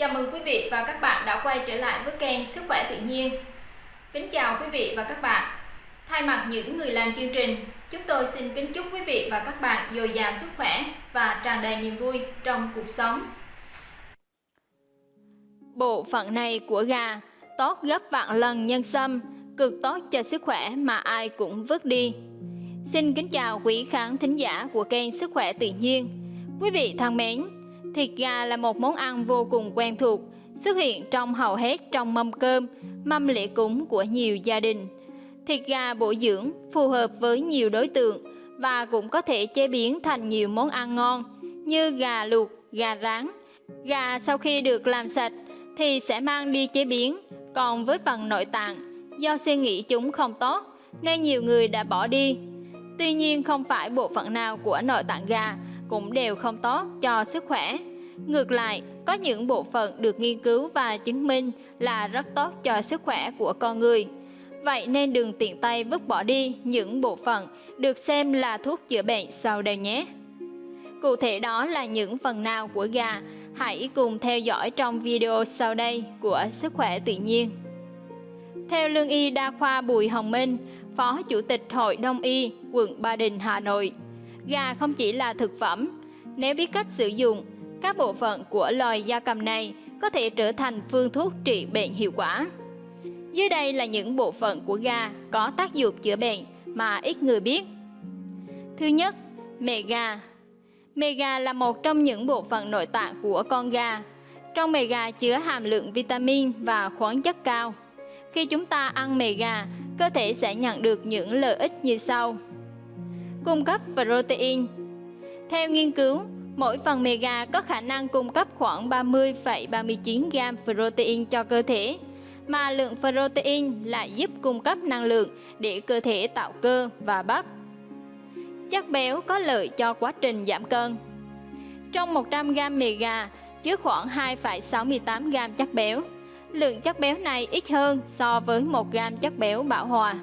Chào mừng quý vị và các bạn đã quay trở lại với kênh Sức khỏe tự nhiên. Kính chào quý vị và các bạn. Thay mặt những người làm chương trình, chúng tôi xin kính chúc quý vị và các bạn dồi dào sức khỏe và tràn đầy niềm vui trong cuộc sống. Bộ phận này của gà tốt gấp vạn lần nhân sâm, cực tốt cho sức khỏe mà ai cũng vứt đi. Xin kính chào quý khán thính giả của kênh Sức khỏe tự nhiên. Quý vị thân mến, thịt gà là một món ăn vô cùng quen thuộc, xuất hiện trong hầu hết trong mâm cơm, mâm lễ cúng của nhiều gia đình. Thịt gà bổ dưỡng, phù hợp với nhiều đối tượng và cũng có thể chế biến thành nhiều món ăn ngon như gà luộc, gà rán. Gà sau khi được làm sạch thì sẽ mang đi chế biến, còn với phần nội tạng, do suy nghĩ chúng không tốt nên nhiều người đã bỏ đi Tuy nhiên không phải bộ phận nào của nội tạng gà cũng đều không tốt cho sức khỏe. Ngược lại, có những bộ phận được nghiên cứu và chứng minh là rất tốt cho sức khỏe của con người. Vậy nên đừng tiện tay vứt bỏ đi những bộ phận được xem là thuốc chữa bệnh sau đây nhé. Cụ thể đó là những phần nào của gà, hãy cùng theo dõi trong video sau đây của Sức khỏe tự nhiên. Theo lương y đa khoa Bùi Hồng Minh, Phó Chủ tịch Hội Đông Y, quận Ba Đình, Hà Nội. Gà không chỉ là thực phẩm, nếu biết cách sử dụng, các bộ phận của loài gia cầm này có thể trở thành phương thuốc trị bệnh hiệu quả. Dưới đây là những bộ phận của gà có tác dụng chữa bệnh mà ít người biết. Thứ nhất, mề gà. Mề gà là một trong những bộ phận nội tạng của con gà. Trong mề gà chứa hàm lượng vitamin và khoáng chất cao. Khi chúng ta ăn mề gà, cơ thể sẽ nhận được những lợi ích như sau. Cung cấp protein Theo nghiên cứu, mỗi phần mề gà có khả năng cung cấp khoảng 30,39 gram protein cho cơ thể, mà lượng protein lại giúp cung cấp năng lượng để cơ thể tạo cơ và bắp. Chất béo có lợi cho quá trình giảm cân. Trong 100 gram mề gà chứa khoảng 2,68 gram chất béo, lượng chất béo này ít hơn so với 1 gram chất béo bão hòa.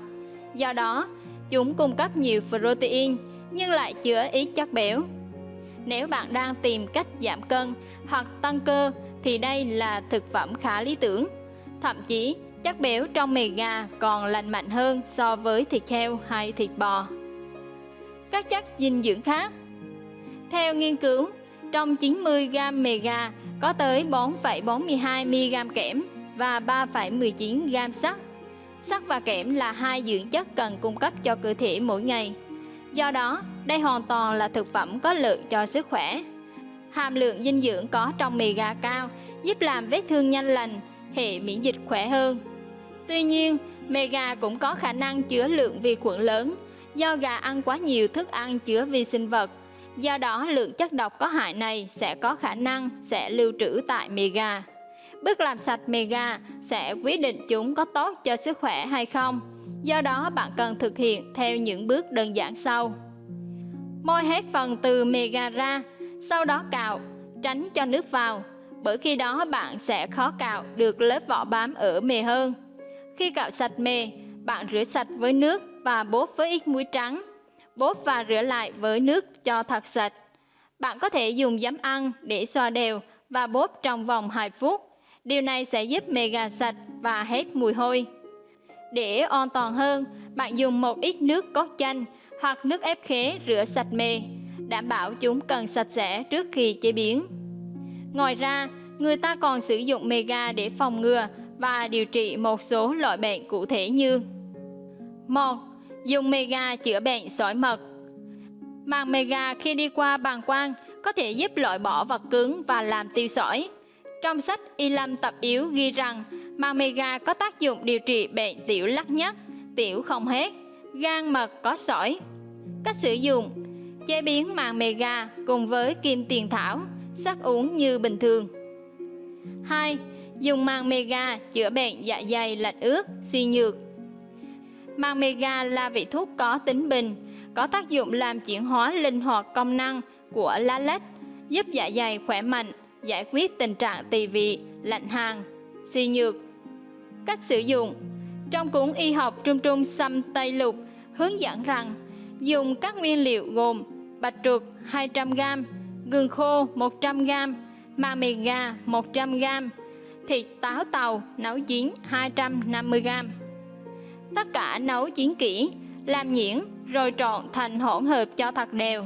Do đó, chúng cung cấp nhiều protein nhưng lại chứa ít chất béo. Nếu bạn đang tìm cách giảm cân hoặc tăng cơ thì đây là thực phẩm khá lý tưởng. Thậm chí, chất béo trong mì gà còn lành mạnh hơn so với thịt heo hay thịt bò. Các chất dinh dưỡng khác Theo nghiên cứu, trong 90g mì gà có tới 4,42 mg kẽm và 3,19 gam sắt. Sắt và kẽm là hai dưỡng chất cần cung cấp cho cơ thể mỗi ngày. Do đó, đây hoàn toàn là thực phẩm có lợi cho sức khỏe. Hàm lượng dinh dưỡng có trong mì gà cao giúp làm vết thương nhanh lành, hệ miễn dịch khỏe hơn. Tuy nhiên, mì gà cũng có khả năng chứa lượng vi khuẩn lớn do gà ăn quá nhiều thức ăn chứa vi sinh vật. Do đó, lượng chất độc có hại này sẽ có khả năng sẽ lưu trữ tại mì gà. Bước làm sạch mì gà sẽ quyết định chúng có tốt cho sức khỏe hay không. Do đó bạn cần thực hiện theo những bước đơn giản sau. Môi hết phần từ mì gà ra, sau đó cạo, tránh cho nước vào, bởi khi đó bạn sẽ khó cạo được lớp vỏ bám ở mề hơn. Khi cạo sạch mề bạn rửa sạch với nước và bóp với ít muối trắng. Bóp và rửa lại với nước cho thật sạch. Bạn có thể dùng giấm ăn để xoa đều và bóp trong vòng 2 phút. Điều này sẽ giúp mề gà sạch và hết mùi hôi. Để an toàn hơn, bạn dùng một ít nước cốt chanh hoặc nước ép khế rửa sạch mề, đảm bảo chúng cần sạch sẽ trước khi chế biến. Ngoài ra, người ta còn sử dụng mề gà để phòng ngừa và điều trị một số loại bệnh cụ thể như một Dùng mề gà chữa bệnh sỏi mật Màng mề gà khi đi qua bàng quang có thể giúp loại bỏ vật cứng và làm tiêu sỏi. Trong sách Y Lâm tập yếu ghi rằng màng có tác dụng điều trị bệnh tiểu lắc nhất, tiểu không hết, gan mật có sỏi. Cách sử dụng Chế biến màng cùng với kim tiền thảo, sắc uống như bình thường. 2. Dùng màng chữa bệnh dạ dày lạnh ướt, suy nhược. Màng là vị thuốc có tính bình, có tác dụng làm chuyển hóa linh hoạt công năng của lá lách, giúp dạ dày khỏe mạnh, giải quyết tình trạng tỳ vị, lạnh hàng, suy nhược. Cách sử dụng Trong cuốn y học Trung Trung Xăm Tây Lục hướng dẫn rằng dùng các nguyên liệu gồm bạch truật 200g, gừng khô 100g, mà mì gà 100g, thịt táo tàu nấu chín 250g. Tất cả nấu chín kỹ, làm nhuyễn rồi trộn thành hỗn hợp cho thật đều,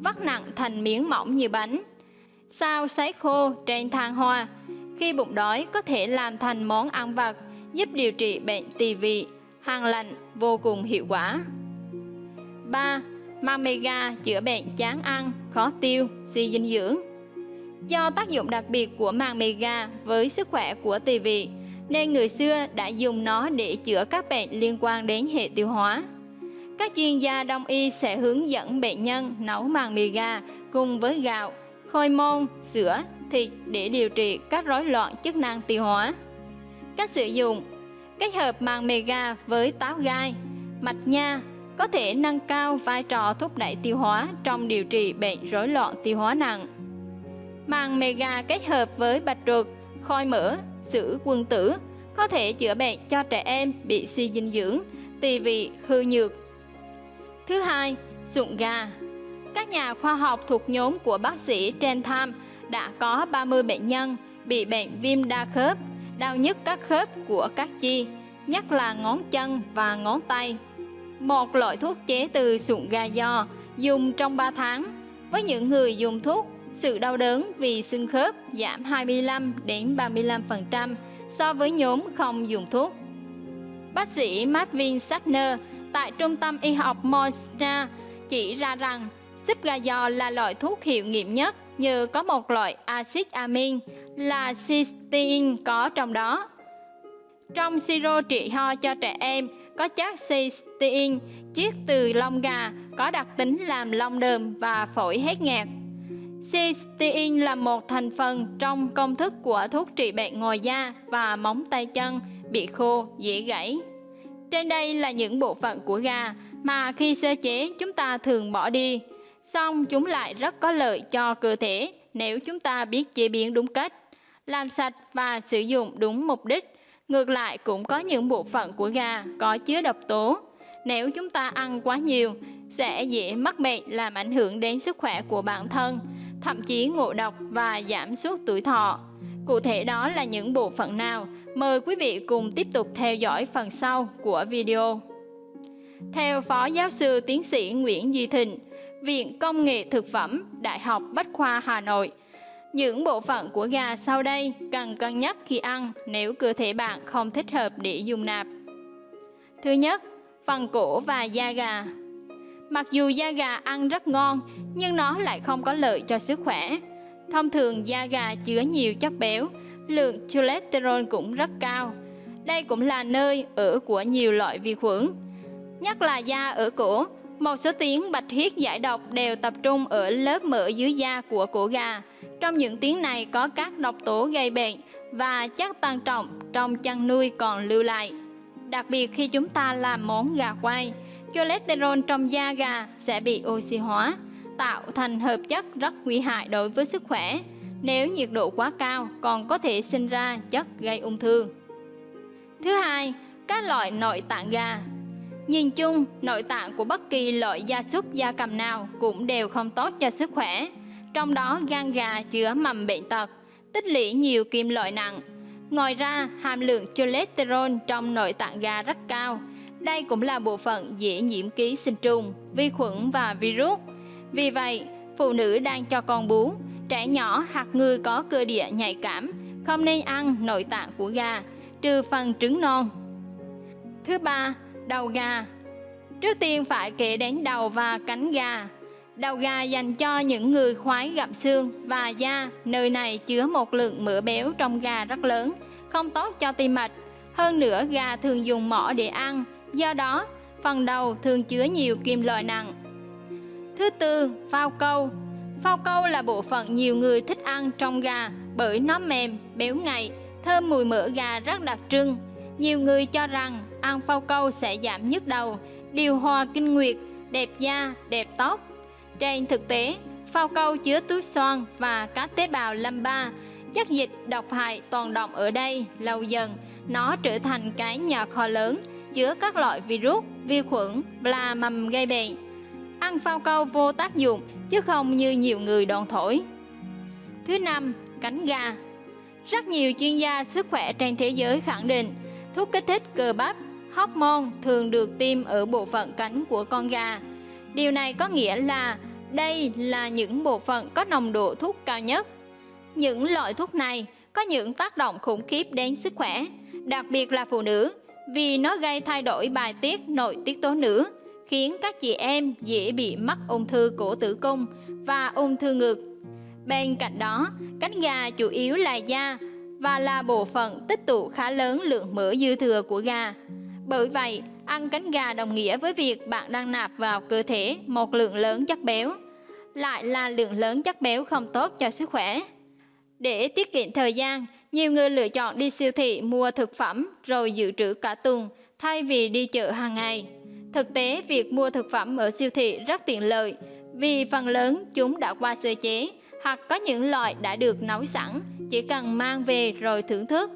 vắt nặng thành miếng mỏng như bánh. Sao sấy khô trên than hoa, khi bụng đói có thể làm thành món ăn vặt giúp điều trị bệnh tỳ vị, hàng lạnh vô cùng hiệu quả. 3. Mamega chữa bệnh chán ăn, khó tiêu, suy dinh dưỡng. Do tác dụng đặc biệt của màng mega với sức khỏe của tỳ vị, nên người xưa đã dùng nó để chữa các bệnh liên quan đến hệ tiêu hóa. Các chuyên gia đông y sẽ hướng dẫn bệnh nhân nấu màng mì gà cùng với gạo, khôi môn, sữa, thịt để điều trị các rối loạn chức năng tiêu hóa. Cách sử dụng Kết hợp màng mega với táo gai, mạch nha có thể nâng cao vai trò thúc đẩy tiêu hóa trong điều trị bệnh rối loạn tiêu hóa nặng. Màng mega kết hợp với bạch ruột, khoi mỡ, sữa quân tử có thể chữa bệnh cho trẻ em bị suy dinh dưỡng, tỳ vị hư nhược. Thứ hai, sụn gà. Các nhà khoa học thuộc nhóm của bác sĩ Trentham đã có 30 bệnh nhân bị bệnh viêm đa khớp, đau nhức các khớp của các chi, nhất là ngón chân và ngón tay. Một loại thuốc chế từ sụn gà giò dùng trong 3 tháng. Với những người dùng thuốc, sự đau đớn vì xương khớp giảm 25 đến 35% so với nhóm không dùng thuốc. Bác sĩ Marvin Sattner tại Trung tâm Y học Moisna chỉ ra rằng xích gà giò là loại thuốc hiệu nghiệm nhất như có một loại axit amin là cysteine có trong đó. Trong siro trị ho cho trẻ em có chất cysteine chiết từ lông gà có đặc tính làm lông đờm và phổi hết nghẹt. Cysteine là một thành phần trong công thức của thuốc trị bệnh ngoài da và móng tay chân bị khô, dễ gãy. Trên đây là những bộ phận của gà mà khi sơ chế chúng ta thường bỏ đi, song chúng lại rất có lợi cho cơ thể nếu chúng ta biết chế biến đúng cách, làm sạch và sử dụng đúng mục đích. Ngược lại cũng có những bộ phận của gà có chứa độc tố. Nếu chúng ta ăn quá nhiều, sẽ dễ mắc bệnh làm ảnh hưởng đến sức khỏe của bản thân, thậm chí ngộ độc và giảm suốt tuổi thọ. Cụ thể đó là những bộ phận nào? Mời quý vị cùng tiếp tục theo dõi phần sau của video. Theo Phó Giáo sư Tiến sĩ Nguyễn Duy Thịnh, Viện Công nghệ Thực phẩm, Đại học Bách khoa Hà Nội. Những bộ phận của gà sau đây cần cân nhắc khi ăn nếu cơ thể bạn không thích hợp để dùng nạp. Thứ nhất, phần cổ và da gà. Mặc dù da gà ăn rất ngon, nhưng nó lại không có lợi cho sức khỏe. Thông thường da gà chứa nhiều chất béo, lượng cholesterol cũng rất cao. Đây cũng là nơi ở của nhiều loại vi khuẩn. Nhất là da ở cổ, một số tiếng bạch huyết giải độc đều tập trung ở lớp mỡ dưới da của cổ gà. Trong những tiếng này có các độc tố gây bệnh và chất tăng trọng trong chăn nuôi còn lưu lại. Đặc biệt khi chúng ta làm món gà quay, cholesterol trong da gà sẽ bị oxy hóa, tạo thành hợp chất rất nguy hại đối với sức khỏe. Nếu nhiệt độ quá cao còn có thể sinh ra chất gây ung thư. Thứ hai, các loại nội tạng gà Nhìn chung, nội tạng của bất kỳ loại gia súc gia cầm nào cũng đều không tốt cho sức khỏe. Trong đó gan gà chứa mầm bệnh tật, tích lũy nhiều kim loại nặng. Ngoài ra, hàm lượng cholesterol trong nội tạng gà rất cao. Đây cũng là bộ phận dễ nhiễm ký sinh trùng, vi khuẩn và virus. Vì vậy, phụ nữ đang cho con bú, trẻ nhỏ hoặc người có cơ địa nhạy cảm không nên ăn nội tạng của gà, trừ phần trứng non. Thứ ba, đầu gà. Trước tiên phải kể đến đầu và cánh gà. Đầu gà dành cho những người khoái gặm xương và da. Nơi này chứa một lượng mỡ béo trong gà rất lớn Không tốt cho tim mạch. Hơn nữa gà thường dùng mỏ để ăn. Do đó phần đầu thường chứa nhiều kim loại nặng. Thứ tư, phao câu. Phao câu là bộ phận nhiều người thích ăn trong gà bởi nó mềm, béo ngậy, thơm mùi mỡ gà rất đặc trưng. Nhiều người cho rằng ăn phao câu sẽ giảm nhức đầu, điều hòa kinh nguyệt, đẹp da, đẹp tóc. Trên thực tế, phao câu chứa túi xoan và các tế bào lâm ba, chất dịch độc hại toàn động ở đây lâu dần, nó trở thành cái nhà kho lớn chứa các loại virus, vi khuẩn và mầm gây bệnh. Ăn phao câu vô tác dụng chứ không như nhiều người đồn thổi. Thứ năm, cánh gà. Rất nhiều chuyên gia sức khỏe trên thế giới khẳng định thuốc kích thích cơ bắp, hormone thường được tiêm ở bộ phận cánh của con gà. Điều này có nghĩa là đây là những bộ phận có nồng độ thuốc cao nhất. Những loại thuốc này có những tác động khủng khiếp đến sức khỏe, đặc biệt là phụ nữ, vì nó gây thay đổi bài tiết nội tiết tố nữ, khiến các chị em dễ bị mắc ung thư cổ tử cung và ung thư ngực. Bên cạnh đó, cánh gà chủ yếu là da và là bộ phận tích tụ khá lớn lượng mỡ dư thừa của gà. Bởi vậy, ăn cánh gà đồng nghĩa với việc bạn đang nạp vào cơ thể một lượng lớn chất béo, lại là lượng lớn chất béo không tốt cho sức khỏe. Để tiết kiệm thời gian, nhiều người lựa chọn đi siêu thị mua thực phẩm rồi dự trữ cả tuần thay vì đi chợ hàng ngày. Thực tế, việc mua thực phẩm ở siêu thị rất tiện lợi vì phần lớn chúng đã qua sơ chế hoặc có những loại đã được nấu sẵn, chỉ cần mang về rồi thưởng thức.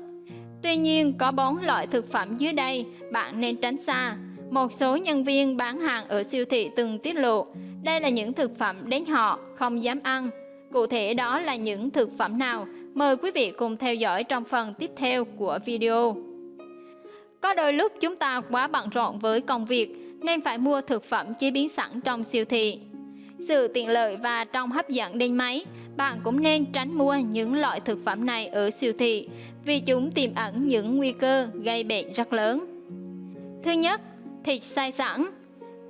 Tuy nhiên, có bốn loại thực phẩm dưới đây bạn nên tránh xa. Một số nhân viên bán hàng ở siêu thị từng tiết lộ đây là những thực phẩm đến họ không dám ăn. Cụ thể đó là những thực phẩm nào? Mời quý vị cùng theo dõi trong phần tiếp theo của video. Có đôi lúc chúng ta quá bận rộn với công việc nên phải mua thực phẩm chế biến sẵn trong siêu thị. Sự tiện lợi và trong hấp dẫn đến mấy, bạn cũng nên tránh mua những loại thực phẩm này ở siêu thị vì chúng tiềm ẩn những nguy cơ gây bệnh rất lớn. Thứ nhất, thịt xay sẵn.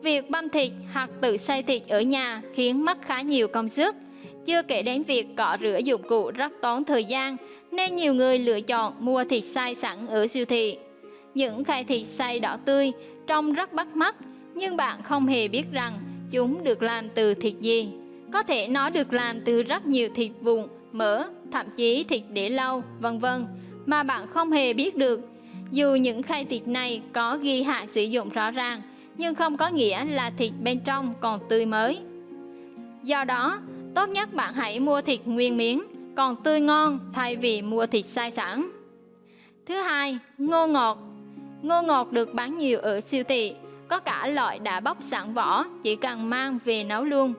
Việc băm thịt hoặc tự xay thịt ở nhà khiến mất khá nhiều công sức, chưa kể đến việc cọ rửa dụng cụ rất tốn thời gian nên nhiều người lựa chọn mua thịt xay sẵn ở siêu thị. Những khay thịt xay đỏ tươi trông rất bắt mắt nhưng bạn không hề biết rằng chúng được làm từ thịt gì. Có thể nó được làm từ rất nhiều thịt vụn, mỡ, thậm chí thịt để lâu, vân vân mà bạn không hề biết được. Dù những khay thịt này có ghi hạn sử dụng rõ ràng, nhưng không có nghĩa là thịt bên trong còn tươi mới. Do đó, tốt nhất bạn hãy mua thịt nguyên miếng, còn tươi ngon thay vì mua thịt sai sẵn. Thứ hai, ngô ngọt. Ngô ngọt được bán nhiều ở siêu thị, có cả loại đã bóc sẵn vỏ, chỉ cần mang về nấu luôn.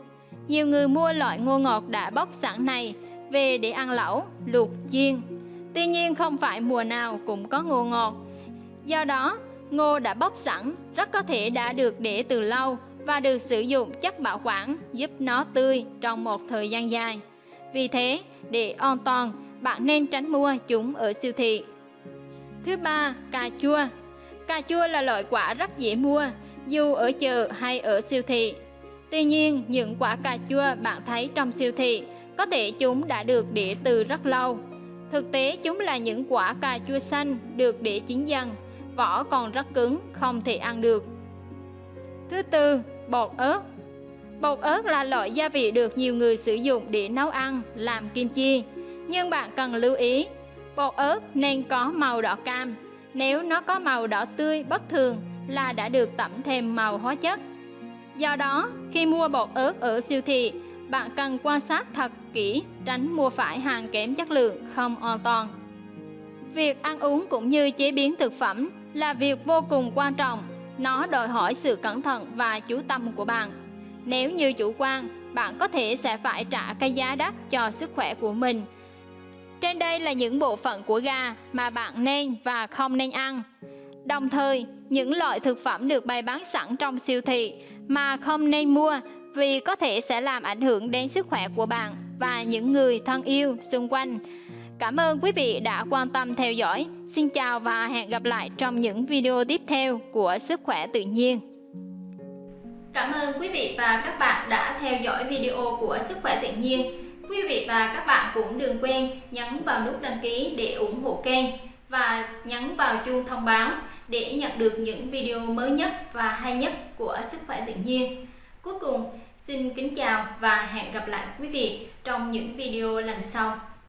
Nhiều người mua loại ngô ngọt đã bóc sẵn này về để ăn lẩu, luộc, chiên. Tuy nhiên không phải mùa nào cũng có ngô ngọt. Do đó, ngô đã bóc sẵn rất có thể đã được để từ lâu và được sử dụng chất bảo quản giúp nó tươi trong một thời gian dài. Vì thế, để an toàn, bạn nên tránh mua chúng ở siêu thị. Thứ ba, cà chua. Cà chua là loại quả rất dễ mua, dù ở chợ hay ở siêu thị. Tuy nhiên, những quả cà chua bạn thấy trong siêu thị có thể chúng đã được để từ rất lâu. Thực tế chúng là những quả cà chua xanh được để chín dần, vỏ còn rất cứng, không thể ăn được. Thứ tư, bột ớt. Bột ớt là loại gia vị được nhiều người sử dụng để nấu ăn, làm kim chi. Nhưng bạn cần lưu ý, bột ớt nên có màu đỏ cam. Nếu nó có màu đỏ tươi bất thường là đã được tẩm thêm màu hóa chất. Do đó, khi mua bột ớt ở siêu thị, bạn cần quan sát thật kỹ, tránh mua phải hàng kém chất lượng, không an toàn. Việc ăn uống cũng như chế biến thực phẩm là việc vô cùng quan trọng. Nó đòi hỏi sự cẩn thận và chú tâm của bạn. Nếu như chủ quan, bạn có thể sẽ phải trả cái giá đắt cho sức khỏe của mình. Trên đây là những bộ phận của gà mà bạn nên và không nên ăn. Đồng thời, những loại thực phẩm được bày bán sẵn trong siêu thị mà không nên mua vì có thể sẽ làm ảnh hưởng đến sức khỏe của bạn và những người thân yêu xung quanh. Cảm ơn quý vị đã quan tâm theo dõi. Xin chào và hẹn gặp lại trong những video tiếp theo của Sức khỏe tự nhiên. Cảm ơn quý vị và các bạn đã theo dõi video của Sức khỏe tự nhiên. Quý vị và các bạn cũng đừng quên nhấn vào nút đăng ký để ủng hộ kênh và nhấn vào chuông thông báo để nhận được những video mới nhất và hay nhất của Sức khỏe tự nhiên. Cuối cùng, xin kính chào và hẹn gặp lại quý vị trong những video lần sau.